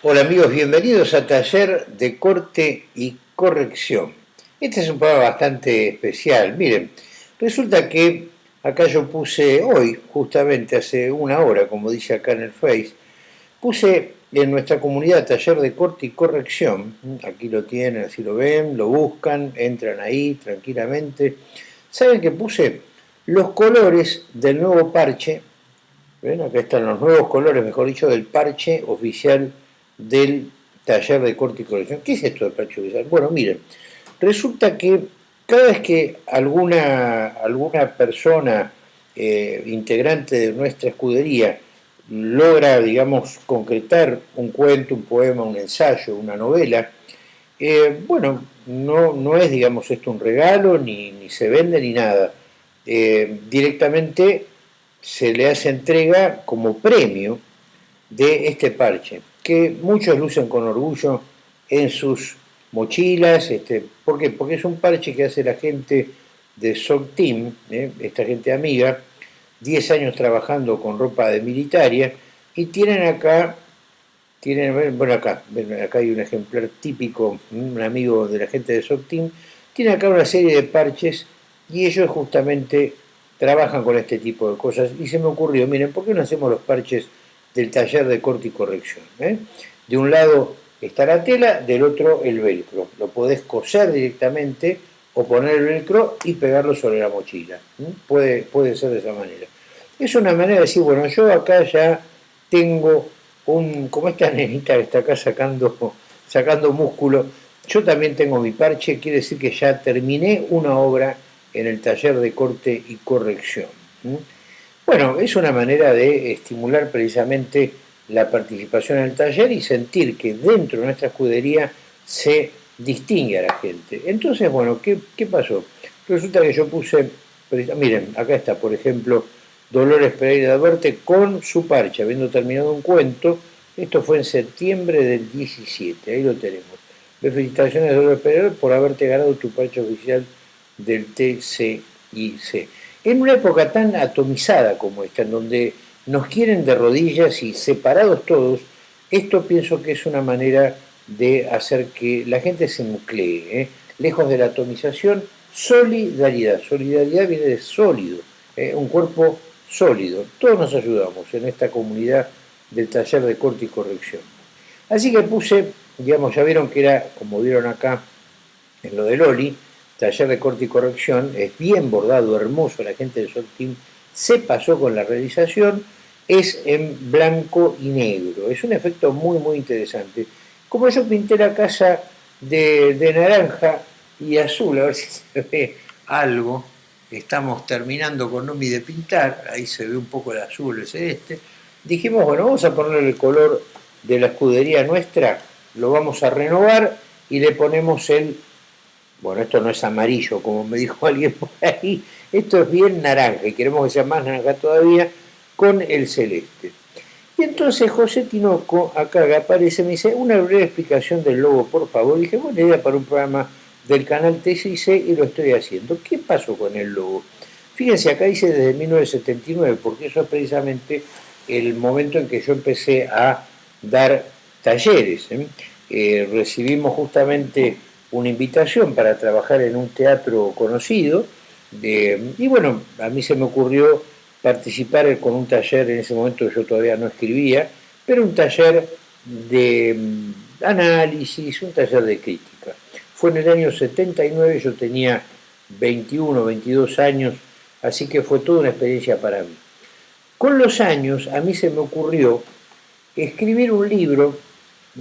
Hola amigos, bienvenidos a Taller de Corte y Corrección. Este es un programa bastante especial. Miren, resulta que acá yo puse hoy, justamente hace una hora, como dice acá en el Face, puse en nuestra comunidad Taller de Corte y Corrección, aquí lo tienen, así lo ven, lo buscan, entran ahí tranquilamente. ¿Saben que puse los colores del nuevo parche? ¿Ven? Acá están los nuevos colores, mejor dicho, del parche oficial del taller de corte y corrección. ¿Qué es esto del parche oficial? Bueno, miren, resulta que cada vez que alguna, alguna persona eh, integrante de nuestra escudería logra, digamos, concretar un cuento, un poema, un ensayo, una novela, eh, bueno, no, no es, digamos, esto un regalo, ni, ni se vende, ni nada. Eh, directamente se le hace entrega como premio de este parche que muchos lucen con orgullo en sus mochilas. Este, ¿Por qué? Porque es un parche que hace la gente de SOC Team, ¿eh? esta gente amiga, 10 años trabajando con ropa de militaria, y tienen acá, tienen, bueno acá, acá hay un ejemplar típico, un amigo de la gente de SOC Team, tiene acá una serie de parches y ellos justamente trabajan con este tipo de cosas y se me ocurrió, miren, ¿por qué no hacemos los parches del taller de corte y corrección. ¿eh? De un lado está la tela, del otro el velcro. Lo podés coser directamente o poner el velcro y pegarlo sobre la mochila. ¿eh? Puede, puede ser de esa manera. Es una manera de decir, bueno, yo acá ya tengo un, como esta nenita que está acá sacando, sacando músculo, yo también tengo mi parche, quiere decir que ya terminé una obra en el taller de corte y corrección. ¿eh? Bueno, es una manera de estimular precisamente la participación en el taller y sentir que dentro de nuestra escudería se distingue a la gente. Entonces, bueno, ¿qué, pasó? Resulta que yo puse, miren, acá está, por ejemplo, Dolores Pereira de Alberti con su parche, habiendo terminado un cuento, esto fue en septiembre del 17, ahí lo tenemos. Felicitaciones Dolores Pereira por haberte ganado tu parche oficial del TCIC en una época tan atomizada como esta, en donde nos quieren de rodillas y separados todos, esto pienso que es una manera de hacer que la gente se nuclee, ¿eh? lejos de la atomización, solidaridad. Solidaridad viene de sólido, ¿eh? un cuerpo sólido. Todos nos ayudamos en esta comunidad del taller de corte y corrección. Así que puse, digamos, ya vieron que era, como vieron acá en lo de Loli, taller de corte y corrección, es bien bordado, hermoso, la gente de Team se pasó con la realización, es en blanco y negro, es un efecto muy muy interesante. Como yo pinté la casa de, naranja y azul, a ver si se ve algo, estamos terminando con Nomi de pintar, ahí se ve un poco el azul, el celeste, dijimos, bueno, vamos a poner el color de la escudería nuestra, lo vamos a renovar y le ponemos el bueno, esto no es amarillo, como me dijo alguien por ahí, esto es bien naranja y queremos que sea más naranja todavía con el celeste. Y entonces José Tinoco, acá aparece, me dice, una breve explicación del logo, por favor. Y dije, buena idea para un programa del canal TCC y lo estoy haciendo. ¿Qué pasó con el logo? Fíjense, acá dice desde 1979, porque eso es precisamente el momento en que yo empecé a dar talleres. ¿eh? Eh, recibimos justamente una invitación para trabajar en un teatro conocido, y bueno, a mí se me ocurrió participar con un taller, en ese momento yo todavía no escribía, pero un taller de mm, análisis, un taller de crítica. Fue en el año 79, yo tenía 21, 22 años, así que fue toda una experiencia para mí. Con los años a mí se me ocurrió escribir un libro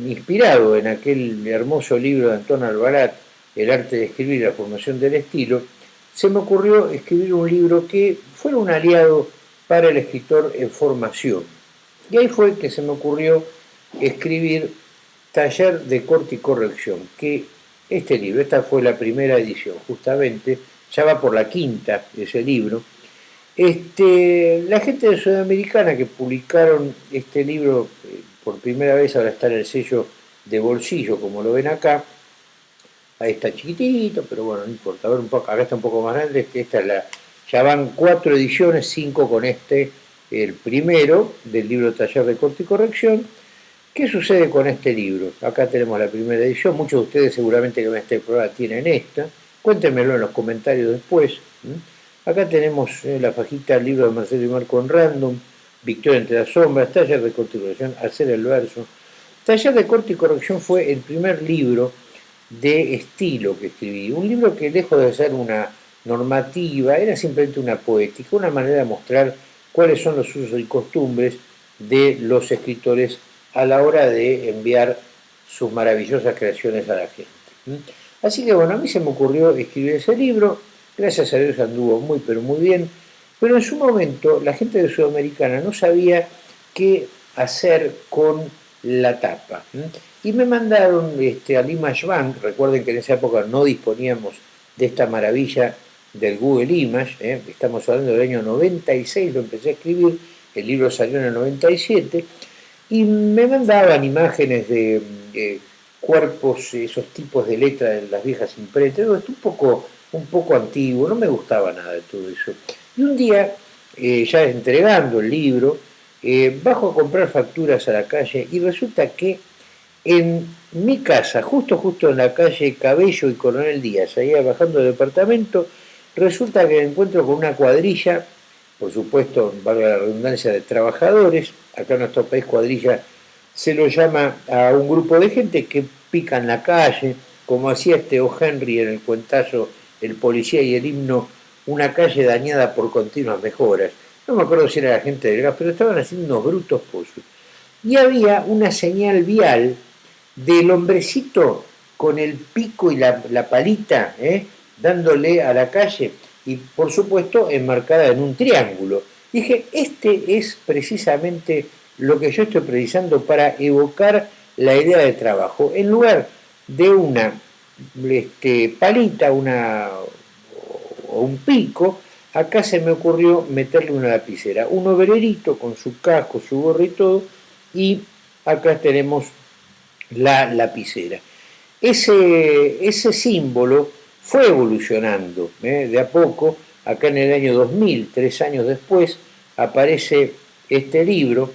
inspirado en aquel hermoso libro de Antón Albarat, El arte de escribir y la formación del estilo, se me ocurrió escribir un libro que fuera un aliado para el escritor en formación. Y ahí fue que se me ocurrió escribir Taller de corte y corrección, que este libro, esta fue la primera edición, justamente, ya va por la quinta ese libro. Este, la gente de Sudamericana que publicaron este libro eh, por primera vez ahora está en el sello de bolsillo, como lo ven acá. Ahí está chiquitito, pero bueno, no importa. A ver un poco, acá está un poco más grande. Esta es la, ya van cuatro ediciones, cinco con este, el primero, del libro Taller de Corte y Corrección. ¿Qué sucede con este libro? Acá tenemos la primera edición, muchos de ustedes seguramente que ven este programa tienen esta, cuéntenmelo en los comentarios después. Acá tenemos eh, la fajita del libro de Marcelo y Marco en Random, Victoria entre las sombras, Taller de corte y corrección, Hacer el verso. Taller de corte y corrección fue el primer libro de estilo que escribí, un libro que lejos de ser una normativa, era simplemente una poética, una manera de mostrar cuáles son los usos y costumbres de los escritores a la hora de enviar sus maravillosas creaciones a la gente. Así que bueno, a mí se me ocurrió escribir ese libro, gracias a Dios anduvo muy pero muy bien, pero en su momento la gente de Sudamericana no sabía qué hacer con la tapa. Y me mandaron este, al Image Bank, recuerden que en esa época no disponíamos de esta maravilla del Google Image, ¿eh? estamos hablando del año 96, lo empecé a escribir, el libro salió en el 97, y me mandaban imágenes de, cuerpos, esos tipos de letra de las viejas imprentas, un poco, un poco antiguo, no me gustaba nada de todo eso. Y un día, eh, ya entregando el libro, eh, bajo a comprar facturas a la calle y resulta que en mi casa, justo justo en la calle Cabello y Coronel Díaz, ahí bajando del departamento, resulta que me encuentro con una cuadrilla, por supuesto, valga la redundancia, de trabajadores, acá en nuestro país cuadrilla se lo llama a un grupo de gente que pica en la calle, como hacía este O. Henry en el cuentazo El policía y el himno, una calle dañada por continuas mejoras no me acuerdo si era la gente del gas, pero estaban haciendo unos brutos pozos. Y había una señal vial del hombrecito con el pico y la, palita, ¿eh? dándole a la calle, y por supuesto enmarcada en un triángulo. Dije, este es precisamente lo que yo estoy precisando para evocar la idea de trabajo. En lugar de una este, palita una, un pico, acá se me ocurrió meterle una lapicera, un obrerito con su casco, su gorro y todo, y acá tenemos la lapicera. Ese, ese símbolo fue evolucionando ¿eh? de a poco, acá en el año 2000, tres años después, aparece este libro,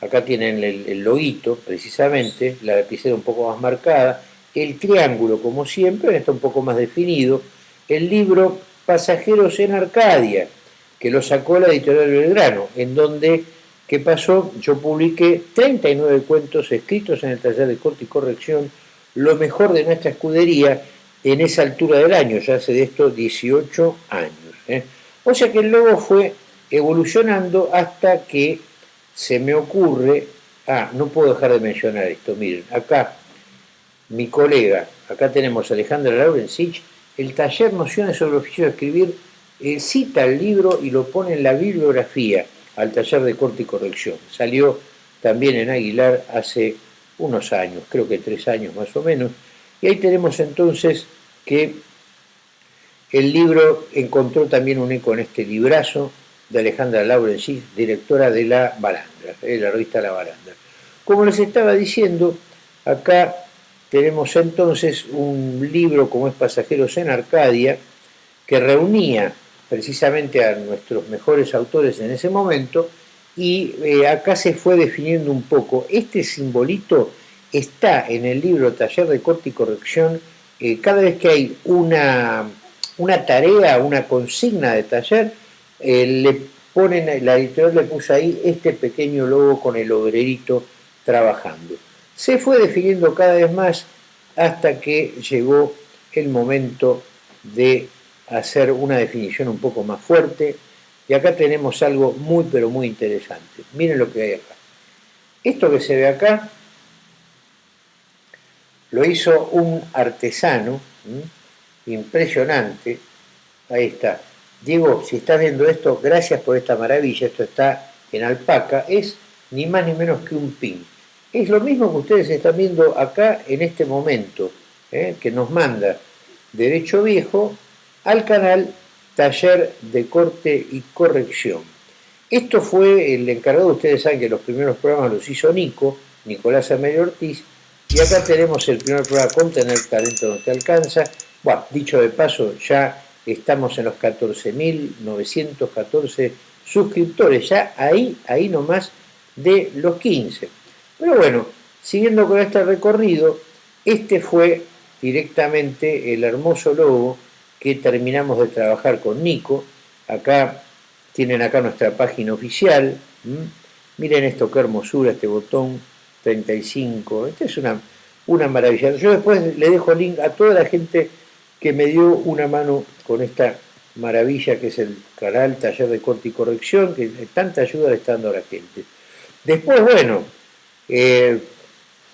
acá tienen el, el precisamente, la lapicera un poco más marcada, el triángulo como siempre, está un poco más definido, el libro Pasajeros en Arcadia, que lo sacó la editorial Belgrano, en donde, ¿qué pasó? Yo publiqué 39 cuentos escritos en el taller de corte y corrección, lo mejor de nuestra escudería en esa altura del año, ya hace de esto 18 años. ¿eh? O sea que el logo fue evolucionando hasta que se me ocurre, ah, no puedo dejar de mencionar esto, miren, acá mi colega, acá tenemos a Alejandra Laurensich, el taller Nociones sobre el oficio de escribir eh, cita el libro y lo pone en la bibliografía al taller de corte y corrección. Salió también en Aguilar hace unos años, creo que tres años más o menos, y ahí tenemos entonces que el libro encontró también un eco en este librazo de Alejandra Laurencis, directora de La Barandra, de la revista La Barandra. Como les estaba diciendo, acá tenemos entonces un libro como es Pasajeros en Arcadia, que reunía precisamente a nuestros mejores autores en ese momento, y eh, acá se fue definiendo un poco. Este simbolito está en el libro Taller de Corte y Corrección, eh, cada vez que hay una, una tarea, una consigna de taller, eh, le ponen, la editorial le puso ahí este pequeño logo con el obrerito trabajando se fue definiendo cada vez más hasta que llegó el momento de hacer una definición un poco más fuerte. Y acá tenemos algo muy, pero muy interesante. Miren lo que hay acá. Esto que se ve acá lo hizo un artesano impresionante. Ahí está. Diego, si estás viendo esto, gracias por esta maravilla. Esto está en alpaca. Es ni más ni menos que un pin. Es lo mismo que ustedes están viendo acá en este momento, ¿eh? que nos manda Derecho Viejo al canal Taller de Corte y Corrección. Esto fue el encargado, ustedes saben que los primeros programas los hizo Nico, Nicolás Amelio Ortiz, y acá tenemos el primer programa con Tener Talento No Te Alcanza. Bueno, dicho de paso, ya estamos en los 14.914 suscriptores, ya ahí, ahí nomás de los 15. Pero bueno, siguiendo con este recorrido, este fue directamente el hermoso logo que terminamos de trabajar con Nico. Acá tienen acá nuestra página oficial. Miren esto, qué hermosura, este botón 35. Esta es una, una maravilla. Yo después le dejo link a toda la gente que me dio una mano con esta maravilla que es el canal Taller de Corte y Corrección, que tanta ayuda le está dando a la gente. Después, bueno, eh,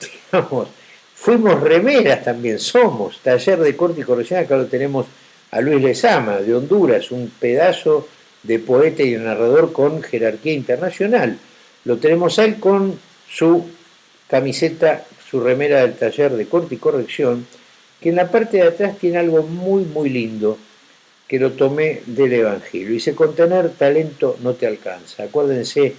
digamos, fuimos remeras también, somos Taller de Corte y Corrección, acá lo tenemos a Luis Lezama, de Honduras, un pedazo de poeta y narrador con jerarquía internacional. Lo tenemos a él con su camiseta, su remera del taller de corte y corrección, que en la parte de atrás tiene algo muy, muy lindo, que lo tomé del Evangelio. Dice, con tener talento no te alcanza. Acuérdense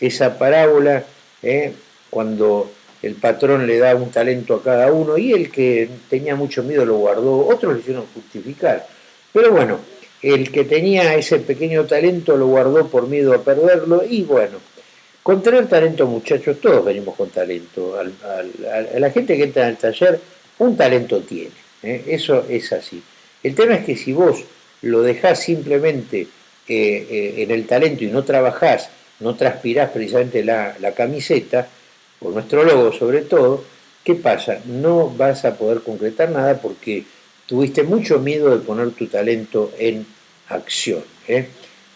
esa parábola, ¿eh? Cuando el patrón le da un talento a cada uno y el que tenía mucho miedo lo guardó, otros lo hicieron justificar. Pero bueno, el que tenía ese pequeño talento lo guardó por miedo a perderlo y bueno, con tener talento muchachos, todos venimos con talento. a la gente que entra en el taller, un talento tiene, ¿eh? eso es así. El tema es que si vos lo dejás simplemente eh, eh, en el talento y no trabajás, no transpirás precisamente la camiseta, por nuestro logo sobre todo, ¿qué pasa? No vas a poder concretar nada porque tuviste mucho miedo de poner tu talento en acción. ¿eh?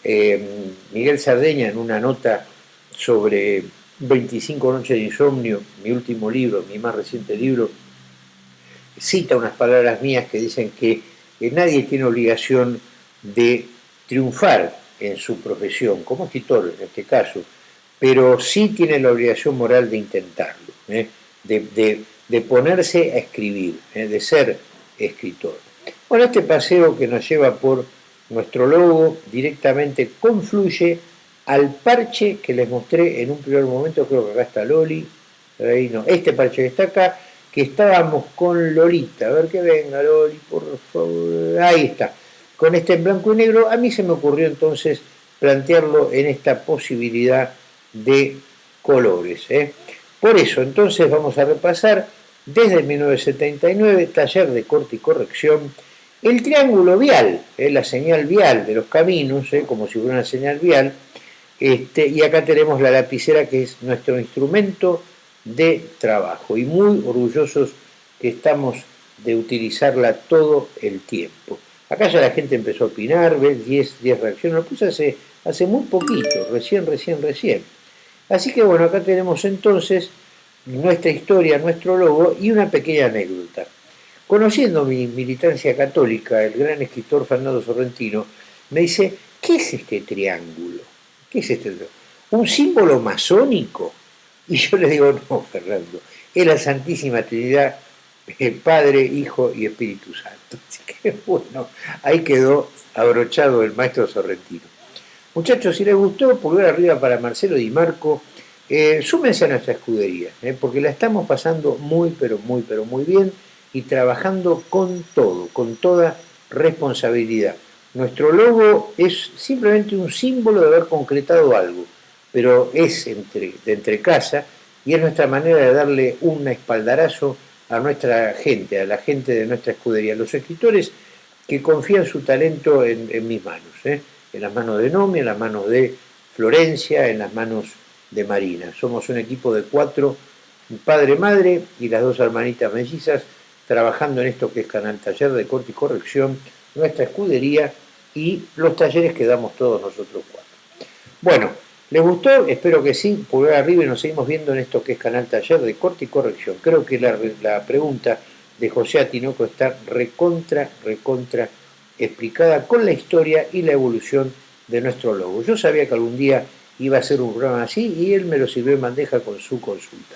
Eh, Miguel Sardeña en una nota sobre 25 noches de insomnio, mi último libro, mi más reciente libro, cita unas palabras mías que dicen que, nadie tiene obligación de triunfar en su profesión, como escritor en este caso, pero sí tiene la obligación moral de intentarlo, ¿eh? de, ponerse a escribir, de ser escritor. Bueno, este paseo que nos lleva por nuestro logo directamente confluye al parche que les mostré en un primer momento, creo que acá está Loli, ahí este parche que está acá, que estábamos con Lolita, a ver que venga Loli, por favor, ahí está, con este en blanco y negro, a mí se me ocurrió entonces plantearlo en esta posibilidad de colores. ¿eh? Por eso, entonces vamos a repasar desde 1979, taller de corte y corrección, el triángulo vial, ¿eh? la señal vial de los caminos, ¿eh? como si fuera una señal vial, este, y acá tenemos la lapicera que es nuestro instrumento de trabajo y muy orgullosos que estamos de utilizarla todo el tiempo. Acá ya la gente empezó a opinar, ves 10, 10 reacciones, lo puse hace, hace muy poquito, recién, recién, recién. Así que bueno, acá tenemos entonces nuestra historia, nuestro logo y una pequeña anécdota. Conociendo mi militancia católica, el gran escritor Fernando Sorrentino me dice, ¿qué es este triángulo? ¿Qué es este triángulo? ¿Un símbolo masónico? Y yo le digo, no, Fernando, es la Santísima Trinidad, el Padre, Hijo y Espíritu Santo. Así que bueno, ahí quedó abrochado el maestro Sorrentino. Muchachos, si les gustó, pulgar arriba para Marcelo Di Marco, eh, súmense a nuestra escudería, eh, porque la estamos pasando muy, pero muy, pero muy bien y trabajando con todo, con toda responsabilidad. Nuestro logo es simplemente un símbolo de haber concretado algo, pero es de entre casa y es nuestra manera de darle un espaldarazo a nuestra gente, a la gente de nuestra escudería, los escritores que confían su talento en, mis manos, eh, en las manos de Nomi, en las manos de Florencia, en las manos de Marina. Somos un equipo de cuatro, padre, madre y las dos hermanitas mellizas, trabajando en esto que es Canal Taller de Corte y Corrección, nuestra escudería y los talleres que damos todos nosotros cuatro. Bueno, ¿les gustó? Espero que sí. Pulgar arriba y nos seguimos viendo en esto que es Canal Taller de Corte y Corrección. Creo que la, la pregunta de José Atinoco está recontra, recontra explicada con la historia y la evolución de nuestro logo. Yo sabía que algún día iba a ser un programa así y él me lo sirvió en bandeja con su consulta.